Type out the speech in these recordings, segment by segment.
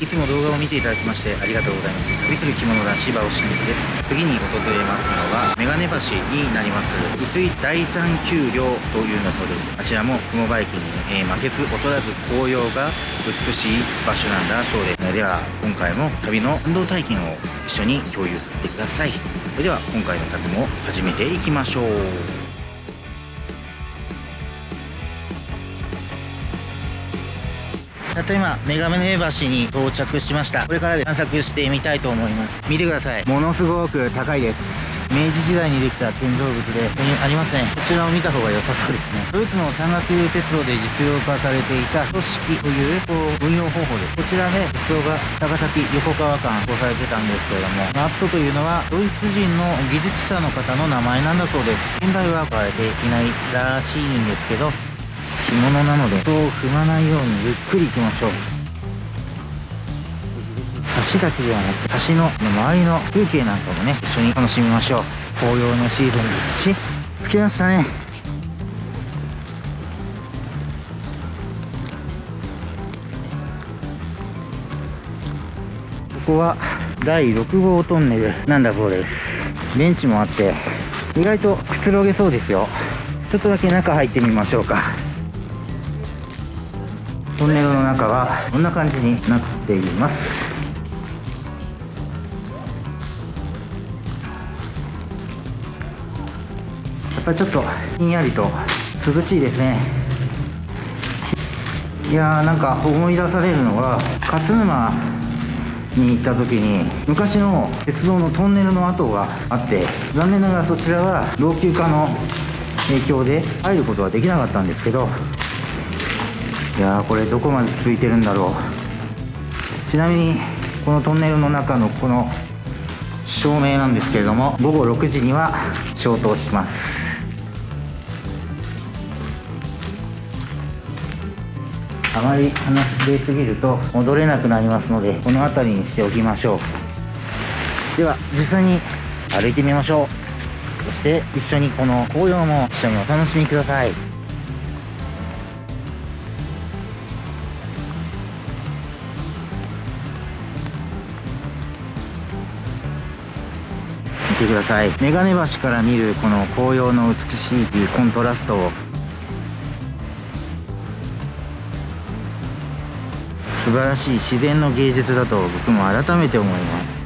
いつも動画を見ていただきましてありがとうございます。旅する着物男子馬尾真です。次に訪れますのはメガネ橋になります薄い第三丘陵というんだそうです。あちらも雲バイキに、えー、負けず劣らず紅葉が美しい場所なんだそうで。すでは今回も旅の運動体験を一緒に共有させてください。それでは今回の旅も始めていきましょう。たった今メガネ橋に到着しました。これからで散策してみたいと思います。見てください。ものすごく高いです。明治時代にできた建造物でここにありますねこちらを見た方が良さそうですね。ドイツの山岳鉄道で実用化されていた組織という運用方法です。こちらで鉄道が高崎横川間こうされてたんですけれどもマットというのはドイツ人の技術者の方の名前なんだそうです。現在は使われていないらしいんですけど着物なので人を踏まないようにゆっくり行きましょう。橋だけではなくて橋の周りの風景なんかもね一緒に楽しみましょう。紅葉のシーズンですし着きましたね。ここは第6号トンネルなんだそうです。ベンチもあって意外とくつろげそうですよ。ちょっとだけ中入ってみましょうか。トンネルの中はこんな感じになっています。やっぱりちょっとひんやりと涼しいですね。いやーなんか思い出されるのは勝沼に行った時に昔の鉄道のトンネルの跡があって残念ながらそちらは老朽化の影響で入ることはできなかったんですけどいやーこれどこまで続いてるんだろう。ちなみにこのトンネルの中のこの照明なんですけれども午後6時には消灯します。あまり離れすぎると戻れなくなりますのでこの辺りにしておきましょう。では実際に歩いてみましょう。そして一緒にこの紅葉も一緒にお楽しみください。てください。眼鏡橋から見るこの紅葉の美しいコントラストを。素晴らしい自然の芸術だと僕も改めて思います。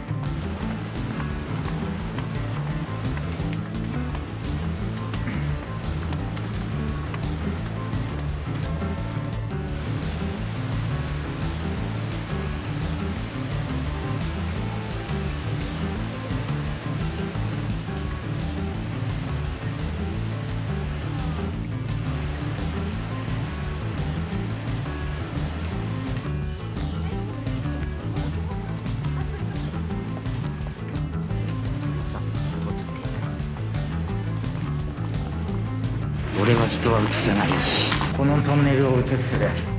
は映せない。このトンネルを映す。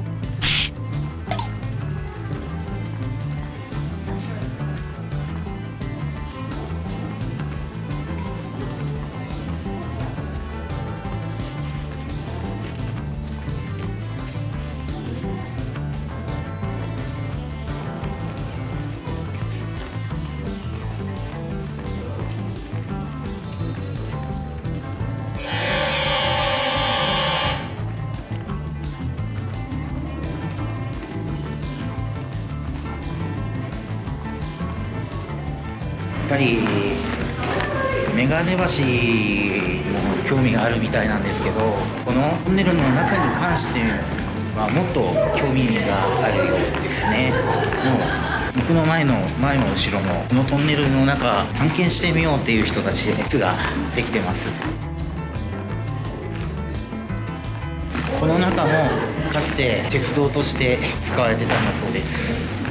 ぱり眼鏡橋も興味があるみたいなんですけどこのトンネルの中に関してはもっと興味があるようですね。もう僕の前の前も後ろもこのトンネルの中探検してみようっていう人たちで列ができてます。この中もかつて鉄道として使われてたんだそうです。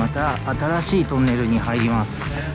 また新しいトンネルに入ります。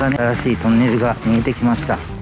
だね。新しいトンネルが見えてきました。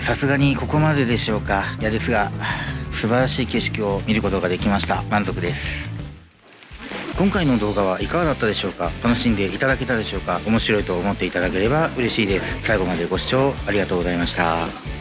さすがにここまででしょうか。いやですが素晴らしい景色を見ることができました。満足です。今回の動画はいかがだったでしょうか。楽しんでいただけたでしょうか。面白いと思っていただければ嬉しいです。最後までご視聴ありがとうございました。